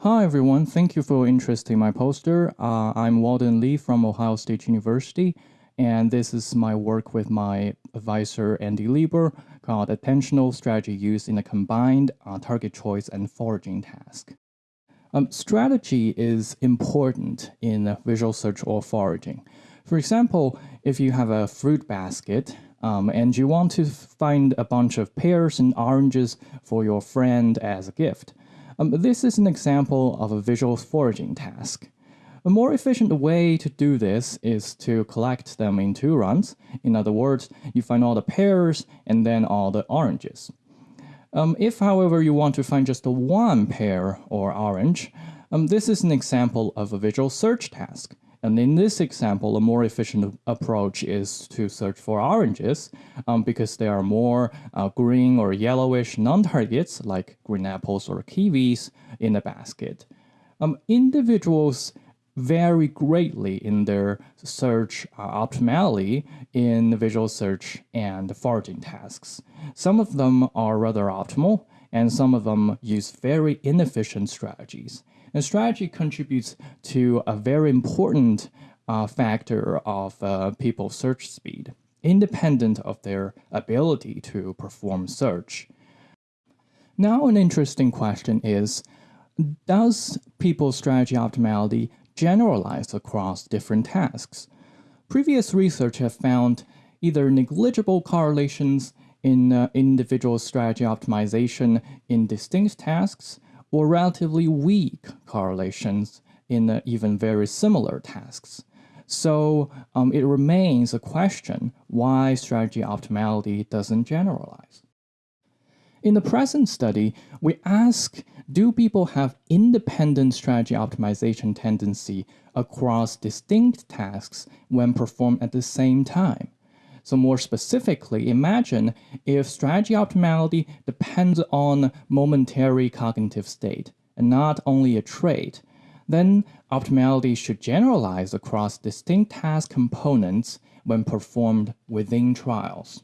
Hi everyone, thank you for your interest in my poster. Uh, I'm Walden Li from Ohio State University, and this is my work with my advisor Andy Leber called Attentional Strategy Used in a Combined uh, Target Choice and Foraging Task. Um, strategy is important in visual search or foraging. For example, if you have a fruit basket um, and you want to find a bunch of pears and oranges for your friend as a gift, um, this is an example of a visual foraging task. A more efficient way to do this is to collect them in two runs. In other words, you find all the pears and then all the oranges. Um, if, however, you want to find just one pear or orange, um, this is an example of a visual search task. And in this example, a more efficient approach is to search for oranges um, because there are more uh, green or yellowish non-targets like green apples or kiwis in the basket. Um, individuals vary greatly in their search uh, optimality in visual search and foraging tasks. Some of them are rather optimal, and some of them use very inefficient strategies. And strategy contributes to a very important uh, factor of uh, people's search speed, independent of their ability to perform search. Now, an interesting question is, does people's strategy optimality generalize across different tasks? Previous research have found either negligible correlations in uh, individual strategy optimization in distinct tasks or relatively weak correlations in uh, even very similar tasks. So um, it remains a question why strategy optimality doesn't generalize. In the present study, we ask, do people have independent strategy optimization tendency across distinct tasks when performed at the same time? So more specifically, imagine if strategy optimality depends on momentary cognitive state and not only a trait, then optimality should generalize across distinct task components when performed within trials.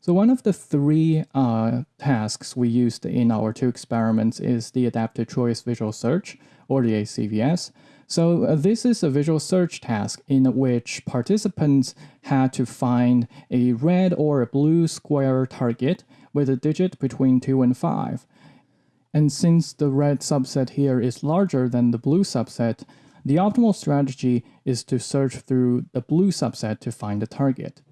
So one of the three uh, tasks we used in our two experiments is the Adaptive Choice Visual Search, or the ACVS. So uh, this is a visual search task in which participants had to find a red or a blue square target with a digit between 2 and 5. And since the red subset here is larger than the blue subset, the optimal strategy is to search through the blue subset to find the target.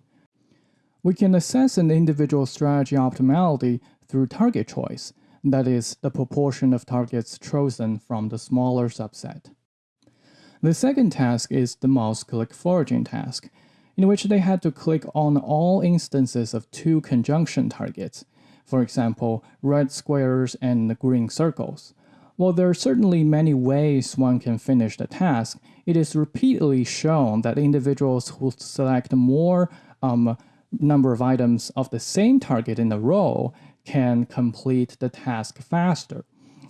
We can assess an individual strategy optimality through target choice, that is, the proportion of targets chosen from the smaller subset. The second task is the mouse click foraging task, in which they had to click on all instances of two conjunction targets, for example, red squares and green circles. While there are certainly many ways one can finish the task, it is repeatedly shown that individuals who select more um, number of items of the same target in a row can complete the task faster.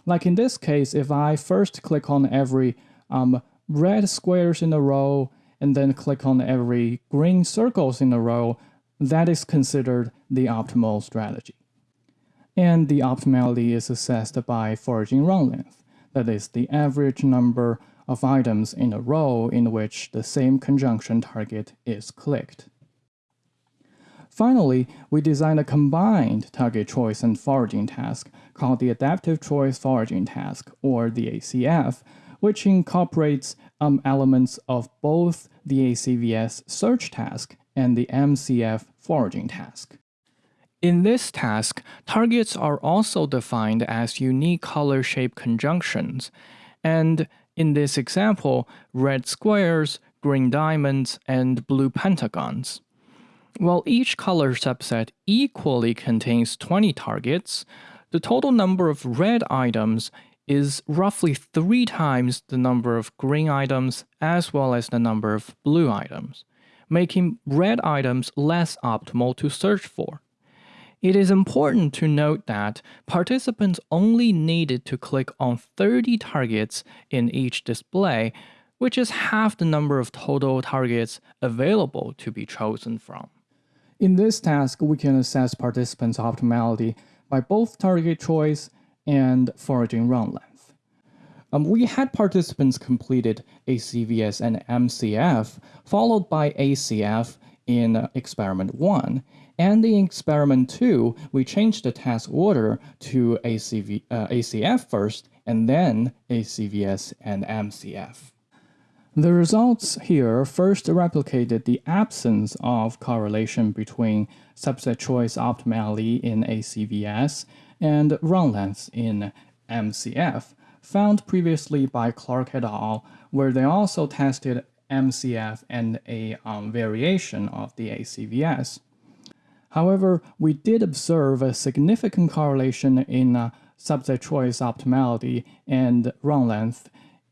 Like in this case, if I first click on every um, red squares in a row and then click on every green circles in a row, that is considered the optimal strategy. And the optimality is assessed by foraging run length, that is the average number of items in a row in which the same conjunction target is clicked. Finally, we designed a combined target choice and foraging task called the Adaptive Choice Foraging Task, or the ACF, which incorporates um, elements of both the ACVS search task and the MCF foraging task. In this task, targets are also defined as unique color shape conjunctions, and in this example, red squares, green diamonds, and blue pentagons. While each color subset equally contains 20 targets, the total number of red items is roughly three times the number of green items as well as the number of blue items, making red items less optimal to search for. It is important to note that participants only needed to click on 30 targets in each display, which is half the number of total targets available to be chosen from. In this task, we can assess participants' optimality by both target choice and foraging run length. Um, we had participants completed ACVS and MCF, followed by ACF in experiment 1. And in experiment 2, we changed the task order to ACV, uh, ACF first, and then ACVS and MCF. The results here first replicated the absence of correlation between subset choice optimality in ACVS and run length in MCF, found previously by Clarke et al., where they also tested MCF and a um, variation of the ACVS. However, we did observe a significant correlation in uh, subset choice optimality and run length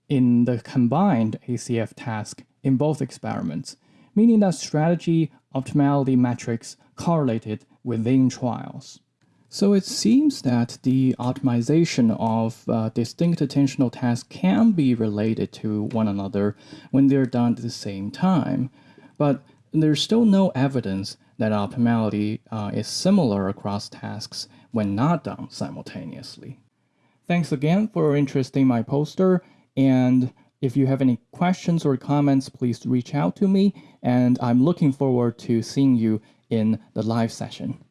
in the combined ACF task in both experiments, meaning that strategy optimality metrics correlated within trials. So it seems that the optimization of uh, distinct attentional tasks can be related to one another when they're done at the same time, but there's still no evidence that optimality uh, is similar across tasks when not done simultaneously. Thanks again for your interest in my poster, and if you have any questions or comments, please reach out to me, and I'm looking forward to seeing you in the live session.